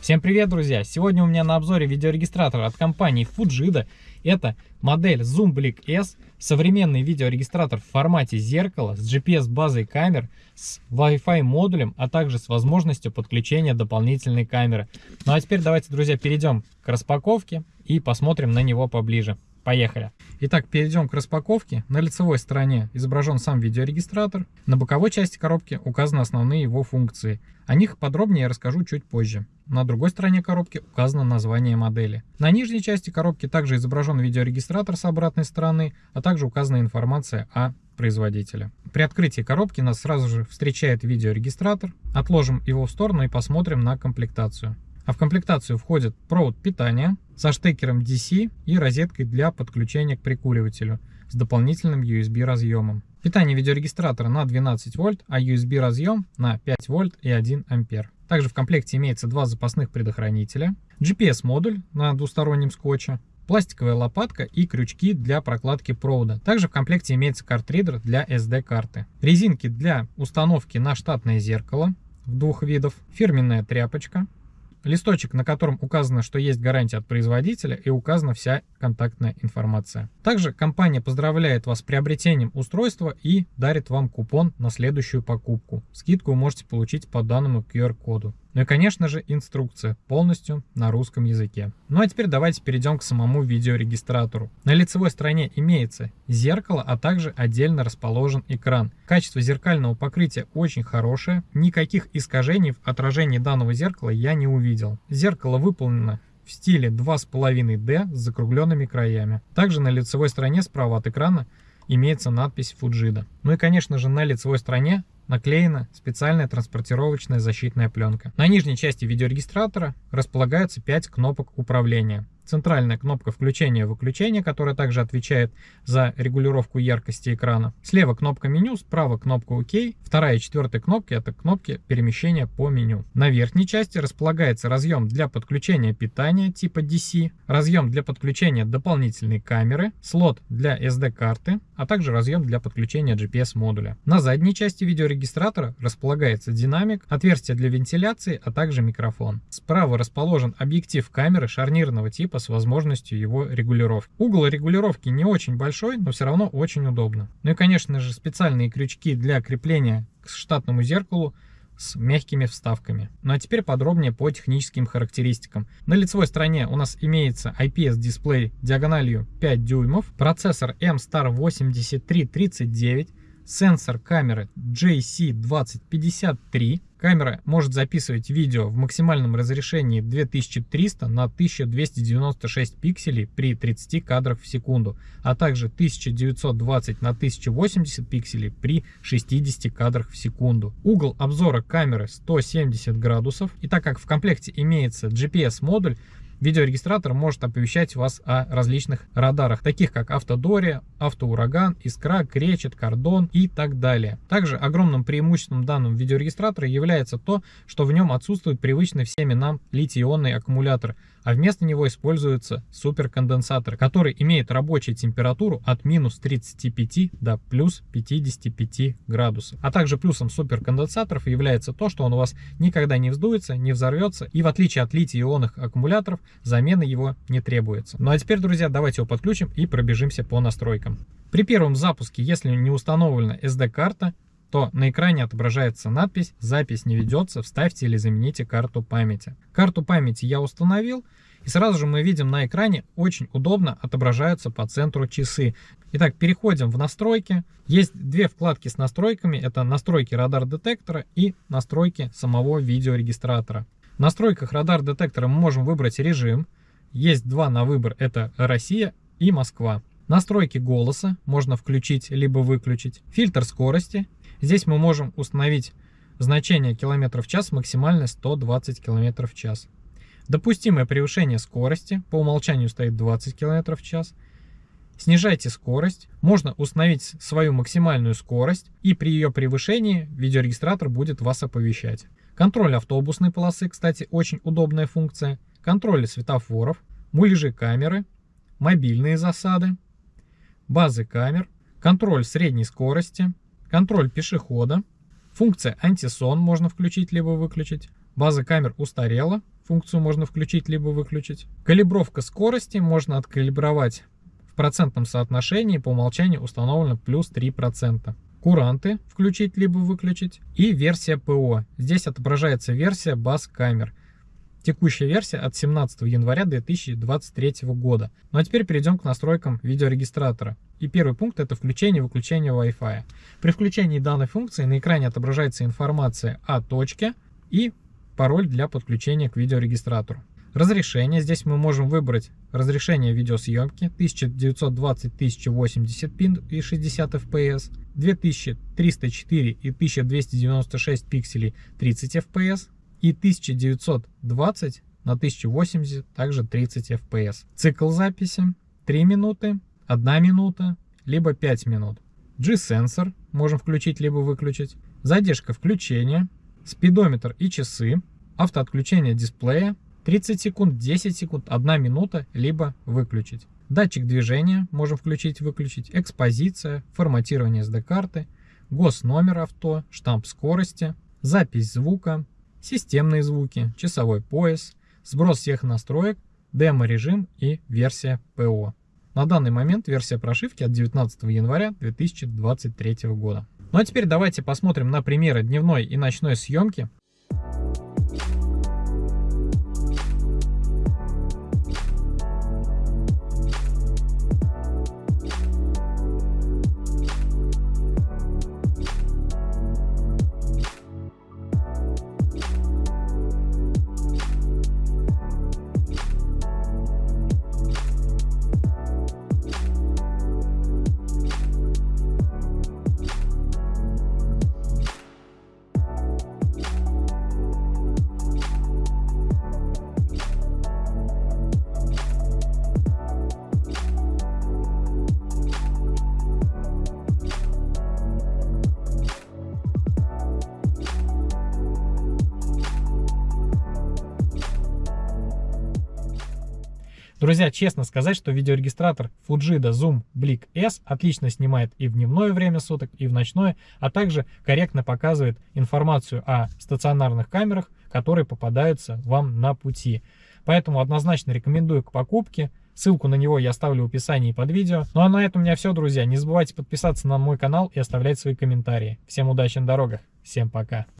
Всем привет, друзья! Сегодня у меня на обзоре видеорегистратор от компании Fujida. Это модель Zoom Blick S, современный видеорегистратор в формате зеркала с GPS-базой камер, с Wi-Fi модулем, а также с возможностью подключения дополнительной камеры. Ну а теперь давайте, друзья, перейдем к распаковке и посмотрим на него поближе. Поехали! Итак, перейдем к распаковке. На лицевой стороне изображен сам видеорегистратор. На боковой части коробки указаны основные его функции. О них подробнее я расскажу чуть позже. На другой стороне коробки указано название модели. На нижней части коробки также изображен видеорегистратор с обратной стороны, а также указана информация о производителе. При открытии коробки нас сразу же встречает видеорегистратор. Отложим его в сторону и посмотрим на комплектацию. А в комплектацию входит провод питания со штекером DC и розеткой для подключения к прикуривателю с дополнительным USB разъемом. Питание видеорегистратора на 12 вольт, а USB разъем на 5 вольт и 1 ампер. Также в комплекте имеется два запасных предохранителя, GPS-модуль на двустороннем скотче, пластиковая лопатка и крючки для прокладки провода. Также в комплекте имеется картридер для SD-карты. Резинки для установки на штатное зеркало в двух видов, фирменная тряпочка, листочек, на котором указано, что есть гарантия от производителя и указана вся контактная информация. Также компания поздравляет вас с приобретением устройства и дарит вам купон на следующую покупку. Скидку вы можете получить по данному QR-коду. Ну и, конечно же, инструкция полностью на русском языке. Ну а теперь давайте перейдем к самому видеорегистратору. На лицевой стороне имеется зеркало, а также отдельно расположен экран. Качество зеркального покрытия очень хорошее, никаких искажений в отражении данного зеркала я не увидел. Зеркало выполнено в стиле 2,5D с закругленными краями. Также на лицевой стороне справа от экрана имеется надпись Fujida. Ну и конечно же на лицевой стороне наклеена специальная транспортировочная защитная пленка. На нижней части видеорегистратора располагаются 5 кнопок управления центральная кнопка включения-выключения, которая также отвечает за регулировку яркости экрана. Слева кнопка меню, справа кнопка ОК. Вторая и четвертая кнопки это кнопки перемещения по меню. На верхней части располагается разъем для подключения питания типа DC, разъем для подключения дополнительной камеры, слот для SD-карты, а также разъем для подключения GPS-модуля. На задней части видеорегистратора располагается динамик, отверстие для вентиляции, а также микрофон. Справа расположен объектив камеры шарнирного типа с возможностью его регулировки. Угол регулировки не очень большой, но все равно очень удобно. Ну и, конечно же, специальные крючки для крепления к штатному зеркалу с мягкими вставками. Ну а теперь подробнее по техническим характеристикам. На лицевой стороне у нас имеется IPS-дисплей диагональю 5 дюймов, процессор M-Star 8339, сенсор камеры JC2053. Камера может записывать видео в максимальном разрешении 2300 на 1296 пикселей при 30 кадрах в секунду, а также 1920 на 1080 пикселей при 60 кадрах в секунду. Угол обзора камеры 170 градусов. И так как в комплекте имеется GPS-модуль, Видеорегистратор может оповещать вас о различных радарах, таких как автодория, автоураган, искра, кречет, кордон и так далее. Также огромным преимуществом данного видеорегистратора является то, что в нем отсутствует привычный всеми нам литий-ионный аккумулятор, а вместо него используется суперконденсатор, который имеет рабочую температуру от минус 35 до плюс 55 градусов. А также плюсом суперконденсаторов является то, что он у вас никогда не вздуется, не взорвется, и в отличие от литий-ионных аккумуляторов, замена его не требуется. Ну а теперь, друзья, давайте его подключим и пробежимся по настройкам. При первом запуске, если не установлена SD-карта, то на экране отображается надпись «Запись не ведется, вставьте или замените карту памяти». Карту памяти я установил, и сразу же мы видим на экране очень удобно отображаются по центру часы. Итак, переходим в настройки. Есть две вкладки с настройками. Это настройки радар-детектора и настройки самого видеорегистратора. Настройках радар-детектора мы можем выбрать режим. Есть два на выбор. Это Россия и Москва. Настройки голоса можно включить либо выключить. Фильтр скорости Здесь мы можем установить значение километров в час максимально 120 км в час. Допустимое превышение скорости по умолчанию стоит 20 км в час. Снижайте скорость. Можно установить свою максимальную скорость и при ее превышении видеорегистратор будет вас оповещать. Контроль автобусной полосы, кстати, очень удобная функция. Контроль светофоров, муляжи камеры, мобильные засады, базы камер, контроль средней скорости, Контроль пешехода. Функция антисон можно включить либо выключить. База камер устарела. функцию можно включить либо выключить. Калибровка скорости можно откалибровать в процентном соотношении, по умолчанию установлено плюс 3%. Куранты включить либо выключить. И версия ПО. Здесь отображается версия баз камер. Текущая версия от 17 января 2023 года. Ну а теперь перейдем к настройкам видеорегистратора. И первый пункт это включение и выключение Wi-Fi. При включении данной функции на экране отображается информация о точке и пароль для подключения к видеорегистратору. Разрешение. Здесь мы можем выбрать разрешение видеосъемки 1920-1080 пин и 60 fps, 2304 и 1296 пикселей 30 fps, и 1920 на 1080 также 30 fps. Цикл записи 3 минуты, 1 минута, либо 5 минут. G-сенсор можем включить либо выключить. Задержка включения, спидометр и часы, автоотключение дисплея, 30 секунд, 10 секунд, 1 минута, либо выключить. Датчик движения можем включить-выключить, экспозиция, форматирование SD-карты, госномер авто, штамп скорости, запись звука, системные звуки, часовой пояс, сброс всех настроек, демо-режим и версия ПО. На данный момент версия прошивки от 19 января 2023 года. Ну а теперь давайте посмотрим на примеры дневной и ночной съемки Друзья, честно сказать, что видеорегистратор Fujida Zoom Blick S отлично снимает и в дневное время суток, и в ночное, а также корректно показывает информацию о стационарных камерах, которые попадаются вам на пути. Поэтому однозначно рекомендую к покупке. Ссылку на него я оставлю в описании под видео. Ну а на этом у меня все, друзья. Не забывайте подписаться на мой канал и оставлять свои комментарии. Всем удачи на дорогах. Всем пока.